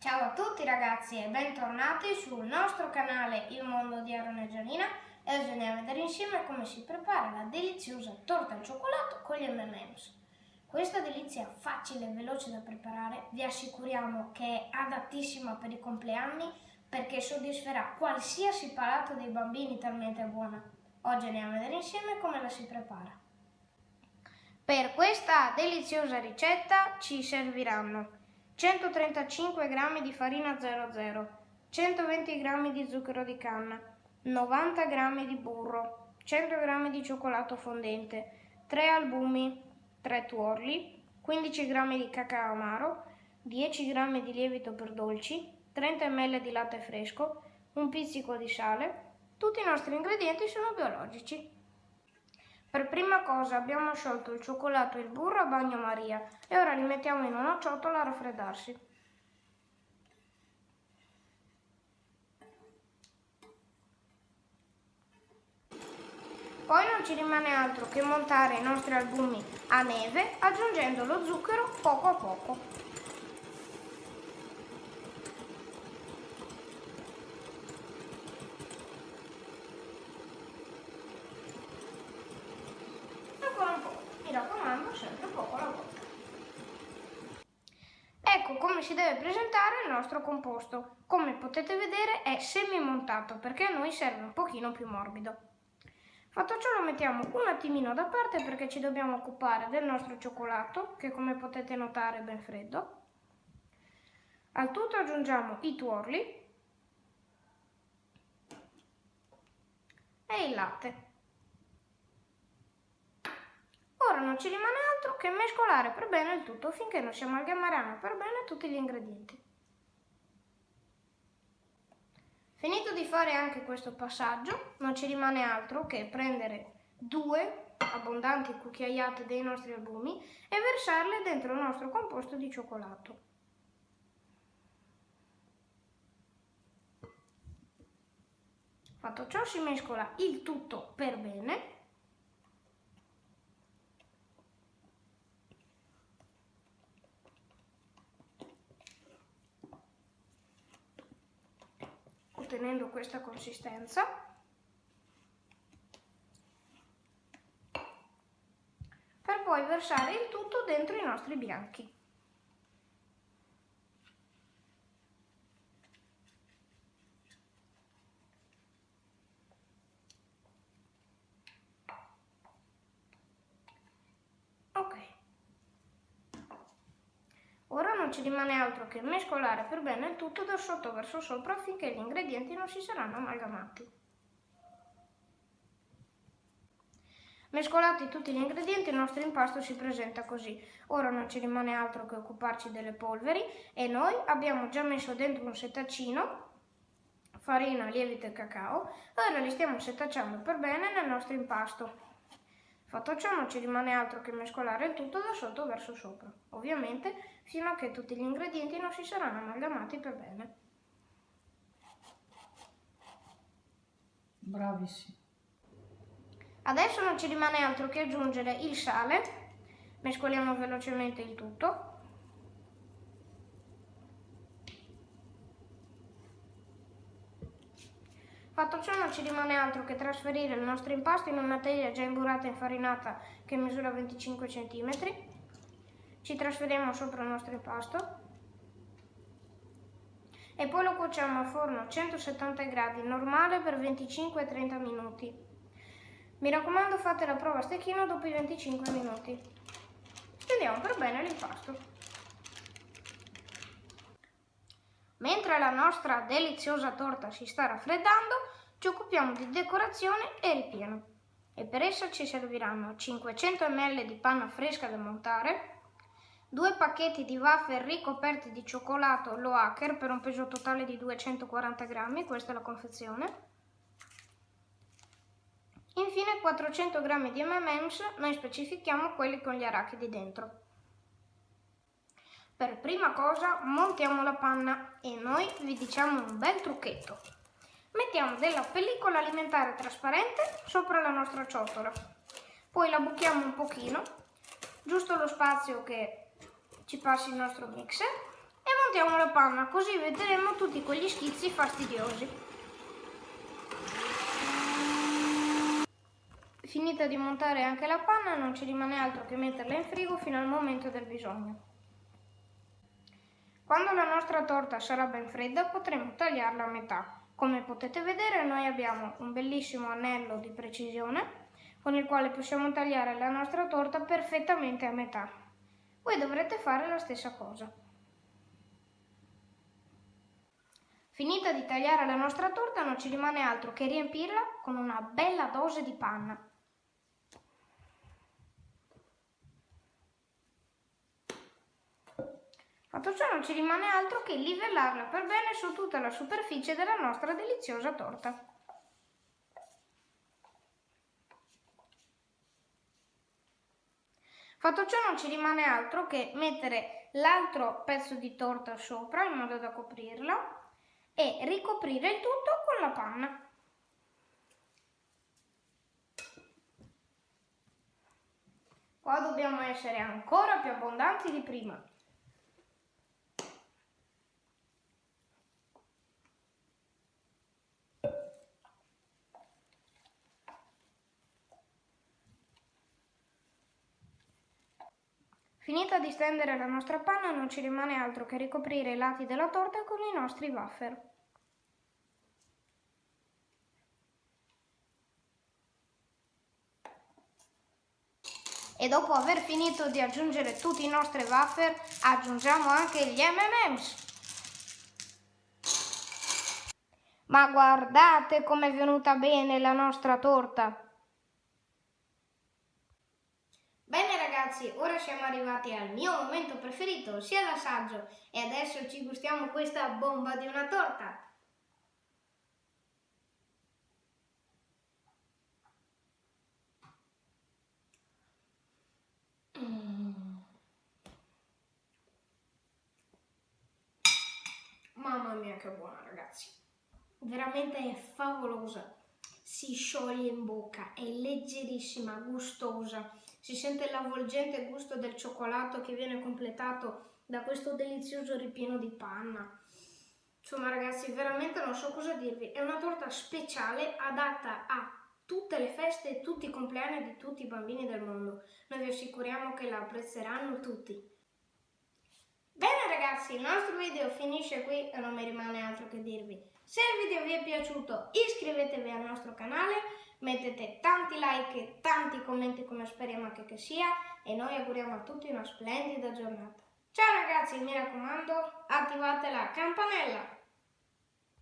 Ciao a tutti ragazzi e bentornati sul nostro canale Il Mondo di Aaron e Gianina e oggi andiamo a vedere insieme come si prepara la deliziosa torta al cioccolato con gli M&M's. Questa delizia facile e veloce da preparare vi assicuriamo che è adattissima per i compleanni perché soddisferà qualsiasi palato dei bambini talmente buona. Oggi andiamo a vedere insieme come la si prepara. Per questa deliziosa ricetta ci serviranno 135 g di farina 00, 120 g di zucchero di canna, 90 g di burro, 100 g di cioccolato fondente, 3 albumi, 3 tuorli, 15 g di cacao amaro, 10 g di lievito per dolci, 30 ml di latte fresco, un pizzico di sale. Tutti i nostri ingredienti sono biologici. Per prima cosa abbiamo sciolto il cioccolato e il burro a bagnomaria e ora li mettiamo in una ciotola a raffreddarsi. Poi non ci rimane altro che montare i nostri albumi a neve aggiungendo lo zucchero poco a poco. Ecco come si deve presentare il nostro composto. Come potete vedere è semi-montato perché a noi serve un pochino più morbido. Fatto ciò lo mettiamo un attimino da parte perché ci dobbiamo occupare del nostro cioccolato che come potete notare è ben freddo. Al tutto aggiungiamo i tuorli e il latte. Ora non ci rimane altro che mescolare per bene il tutto finché non si amalgameranno per bene tutti gli ingredienti. Finito di fare anche questo passaggio, non ci rimane altro che prendere due abbondanti cucchiaiate dei nostri albumi e versarle dentro il nostro composto di cioccolato. Fatto ciò si mescola il tutto per bene ottenendo questa consistenza. Per poi versare il tutto dentro i nostri bianchi. Non ci rimane altro che mescolare per bene il tutto da sotto verso sopra affinché gli ingredienti non si saranno amalgamati. Mescolati tutti gli ingredienti il nostro impasto si presenta così. Ora non ci rimane altro che occuparci delle polveri e noi abbiamo già messo dentro un setacino farina, lievito e cacao ora li stiamo setacciando per bene nel nostro impasto. Fatto ciò non ci rimane altro che mescolare il tutto da sotto verso sopra, ovviamente fino a che tutti gli ingredienti non si saranno amalgamati per bene. Bravissimo. Adesso non ci rimane altro che aggiungere il sale, mescoliamo velocemente il tutto Fatto ciò non ci rimane altro che trasferire il nostro impasto in una teglia già imburrata e infarinata che misura 25 cm. Ci trasferiamo sopra il nostro impasto e poi lo cuociamo a forno a 170 gradi normale per 25-30 minuti. Mi raccomando fate la prova a stecchino dopo i 25 minuti. Stendiamo per bene l'impasto. Mentre la nostra deliziosa torta si sta raffreddando, ci occupiamo di decorazione e ripieno. E per essa ci serviranno 500 ml di panna fresca da montare, due pacchetti di wafer ricoperti di cioccolato Low Hacker per un peso totale di 240 grammi, questa è la confezione. Infine 400 g di M&M's, noi specifichiamo quelli con gli arachidi dentro. Per prima cosa montiamo la panna e noi vi diciamo un bel trucchetto. Mettiamo della pellicola alimentare trasparente sopra la nostra ciotola, poi la buchiamo un pochino, giusto lo spazio che ci passi il nostro mixer e montiamo la panna, così vedremo tutti quegli schizzi fastidiosi. Finita di montare anche la panna, non ci rimane altro che metterla in frigo fino al momento del bisogno. Quando la nostra torta sarà ben fredda potremo tagliarla a metà. Come potete vedere noi abbiamo un bellissimo anello di precisione con il quale possiamo tagliare la nostra torta perfettamente a metà. Voi dovrete fare la stessa cosa. Finita di tagliare la nostra torta non ci rimane altro che riempirla con una bella dose di panna. Fatto ciò non ci rimane altro che livellarla per bene su tutta la superficie della nostra deliziosa torta. Fatto ciò non ci rimane altro che mettere l'altro pezzo di torta sopra in modo da coprirla e ricoprire il tutto con la panna. Qua dobbiamo essere ancora più abbondanti di prima. Finita di stendere la nostra panna non ci rimane altro che ricoprire i lati della torta con i nostri wafer. E dopo aver finito di aggiungere tutti i nostri wafer aggiungiamo anche gli M&M's. Ma guardate com'è venuta bene la nostra torta! ragazzi, ora siamo arrivati al mio momento preferito, sia l'assaggio, e adesso ci gustiamo questa bomba di una torta. Mm. Mamma mia che buona ragazzi, veramente è favolosa si scioglie in bocca, è leggerissima, gustosa, si sente l'avvolgente gusto del cioccolato che viene completato da questo delizioso ripieno di panna. Insomma ragazzi, veramente non so cosa dirvi, è una torta speciale adatta a tutte le feste e tutti i compleanni di tutti i bambini del mondo. Noi vi assicuriamo che la apprezzeranno tutti. Bene ragazzi, il nostro video finisce qui e non mi rimane altro che dirvi. Se il video vi è piaciuto iscrivetevi al nostro canale, mettete tanti like e tanti commenti come speriamo anche che sia e noi auguriamo a tutti una splendida giornata. Ciao ragazzi, mi raccomando, attivate la campanella!